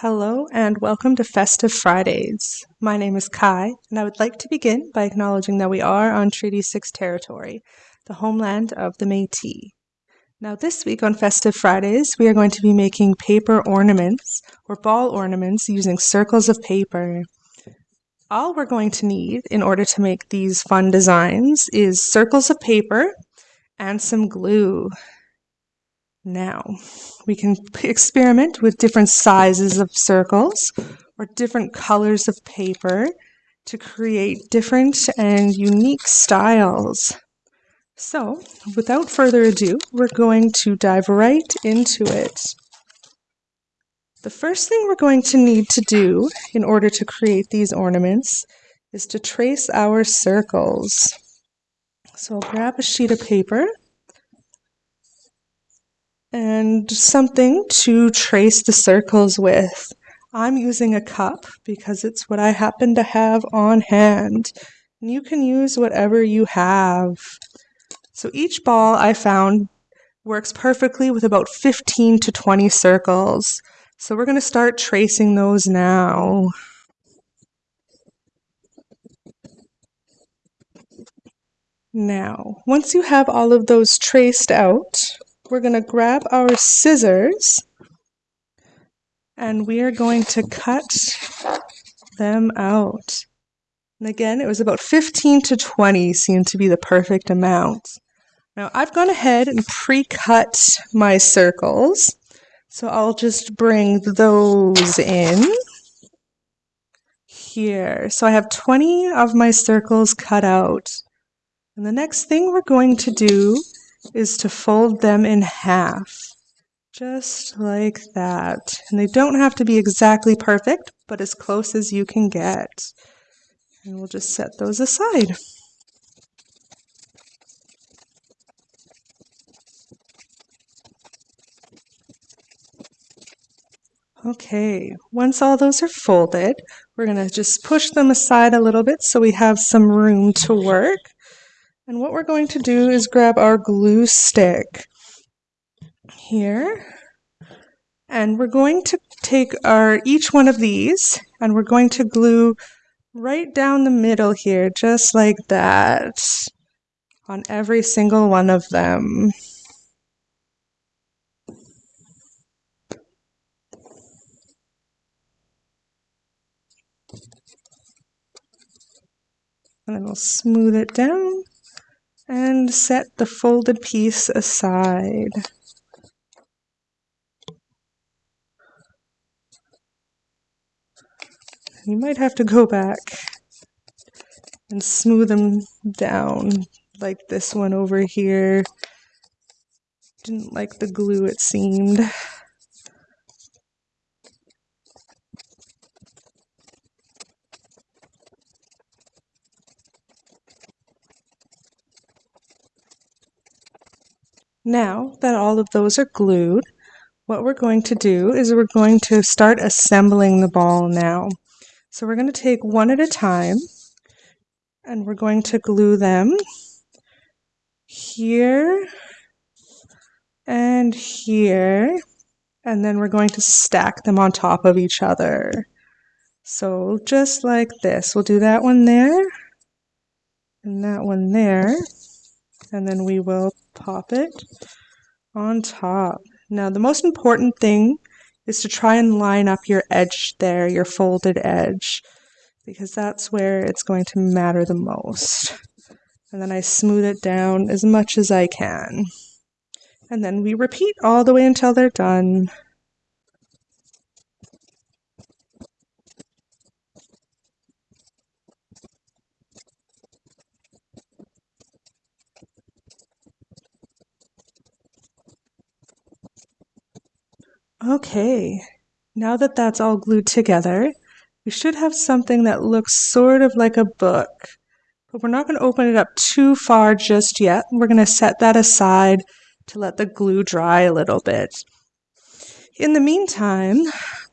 Hello and welcome to Festive Fridays. My name is Kai, and I would like to begin by acknowledging that we are on Treaty 6 territory, the homeland of the Métis. Now, this week on Festive Fridays, we are going to be making paper ornaments or ball ornaments using circles of paper. All we're going to need in order to make these fun designs is circles of paper and some glue. Now, we can experiment with different sizes of circles or different colors of paper to create different and unique styles. So, without further ado, we're going to dive right into it. The first thing we're going to need to do in order to create these ornaments is to trace our circles. So I'll grab a sheet of paper and something to trace the circles with. I'm using a cup because it's what I happen to have on hand. And you can use whatever you have. So each ball I found works perfectly with about 15 to 20 circles. So we're going to start tracing those now. Now, once you have all of those traced out, we're going to grab our scissors and we are going to cut them out. And again, it was about 15 to 20 seemed to be the perfect amount. Now I've gone ahead and pre-cut my circles. So I'll just bring those in here. So I have 20 of my circles cut out. And the next thing we're going to do is to fold them in half, just like that. And they don't have to be exactly perfect, but as close as you can get. And we'll just set those aside. Okay, once all those are folded, we're going to just push them aside a little bit so we have some room to work. And what we're going to do is grab our glue stick here. And we're going to take our each one of these and we're going to glue right down the middle here, just like that, on every single one of them. And then we'll smooth it down and set the folded piece aside. You might have to go back and smooth them down like this one over here. Didn't like the glue it seemed. Now that all of those are glued, what we're going to do is we're going to start assembling the ball now. So we're going to take one at a time and we're going to glue them here and here and then we're going to stack them on top of each other. So just like this, we'll do that one there and that one there and then we will pop it on top. Now the most important thing is to try and line up your edge there, your folded edge, because that's where it's going to matter the most. And then I smooth it down as much as I can. And then we repeat all the way until they're done. Okay, now that that's all glued together, we should have something that looks sort of like a book. But we're not going to open it up too far just yet. We're going to set that aside to let the glue dry a little bit. In the meantime,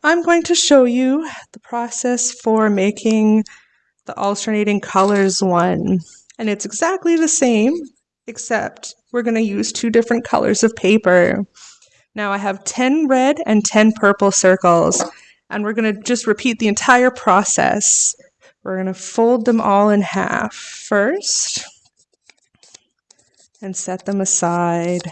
I'm going to show you the process for making the alternating colors one. And it's exactly the same, except we're going to use two different colors of paper. Now I have 10 red and 10 purple circles. And we're going to just repeat the entire process. We're going to fold them all in half first and set them aside.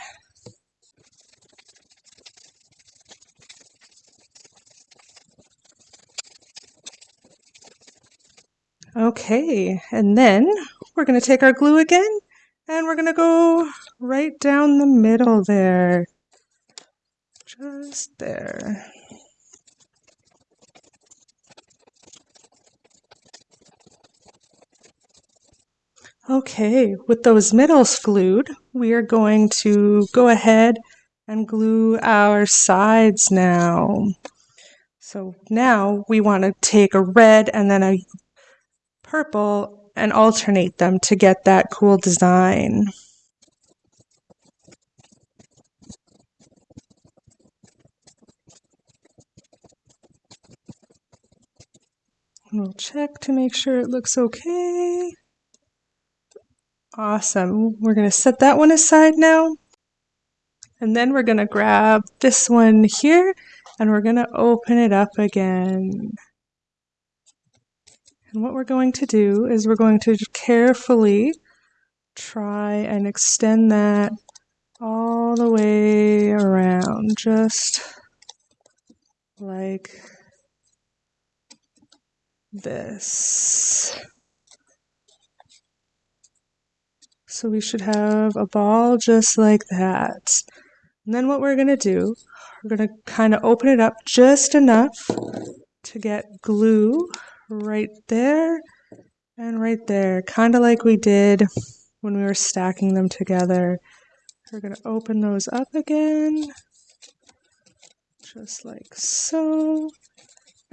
Okay, and then we're going to take our glue again and we're going to go right down the middle there. There. Okay, with those middles glued, we are going to go ahead and glue our sides now. So now we want to take a red and then a purple and alternate them to get that cool design. We'll check to make sure it looks okay. Awesome. We're going to set that one aside now. And then we're going to grab this one here and we're going to open it up again. And what we're going to do is we're going to carefully try and extend that all the way around, just like this. So we should have a ball just like that. And then what we're going to do, we're going to kind of open it up just enough to get glue right there and right there, kind of like we did when we were stacking them together. We're going to open those up again, just like so.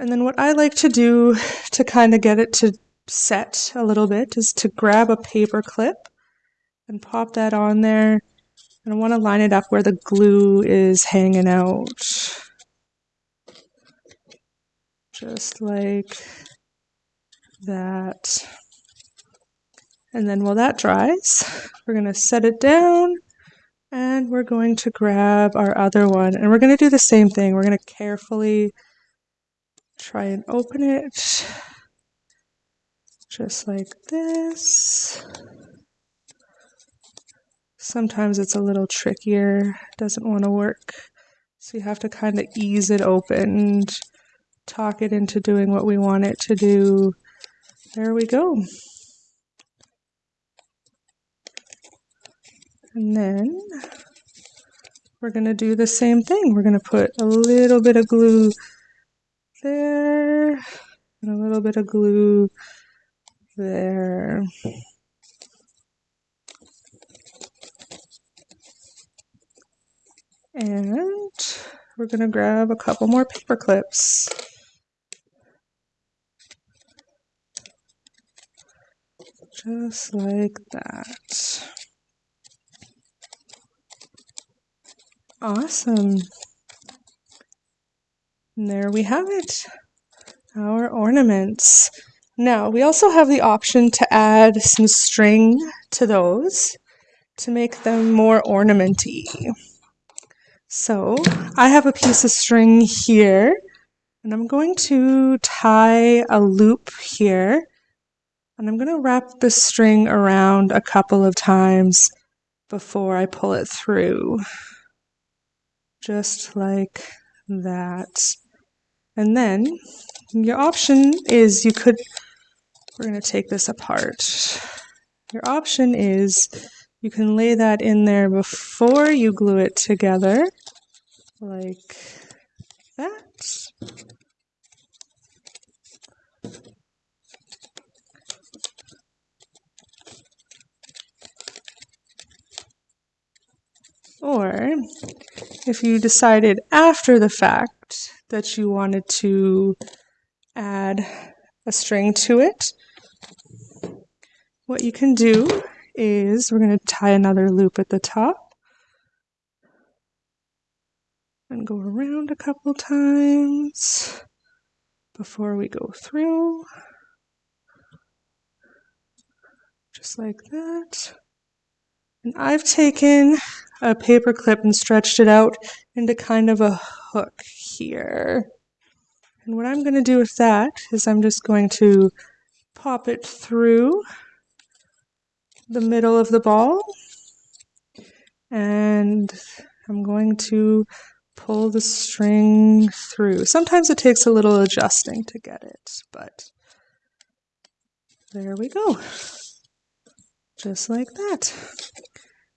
And then what I like to do to kind of get it to set a little bit is to grab a paper clip and pop that on there. And I want to line it up where the glue is hanging out. Just like that. And then while that dries, we're going to set it down and we're going to grab our other one and we're going to do the same thing. We're going to carefully try and open it just like this. Sometimes it's a little trickier, doesn't want to work. So you have to kind of ease it open, and talk it into doing what we want it to do there we go. And then we're going to do the same thing. We're going to put a little bit of glue there and a little bit of glue there. And we're going to grab a couple more paper clips. just like that. Awesome. And there we have it, our ornaments. Now, we also have the option to add some string to those to make them more ornamenty. So, I have a piece of string here, and I'm going to tie a loop here and I'm going to wrap the string around a couple of times before I pull it through. Just like that. And then your option is you could, we're going to take this apart. Your option is you can lay that in there before you glue it together, like that. Or if you decided after the fact that you wanted to add a string to it, what you can do is we're going to tie another loop at the top and go around a couple times before we go through. Just like that. And I've taken a paper clip and stretched it out into kind of a hook here. And what I'm going to do with that is I'm just going to pop it through the middle of the ball and I'm going to pull the string through. Sometimes it takes a little adjusting to get it, but there we go. Just like that.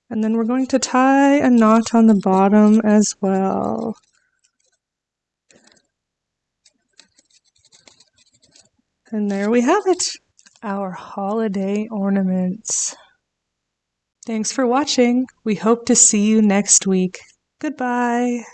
And then we're going to tie a knot on the bottom as well. And there we have it, our holiday ornaments. Thanks for watching. We hope to see you next week. Goodbye.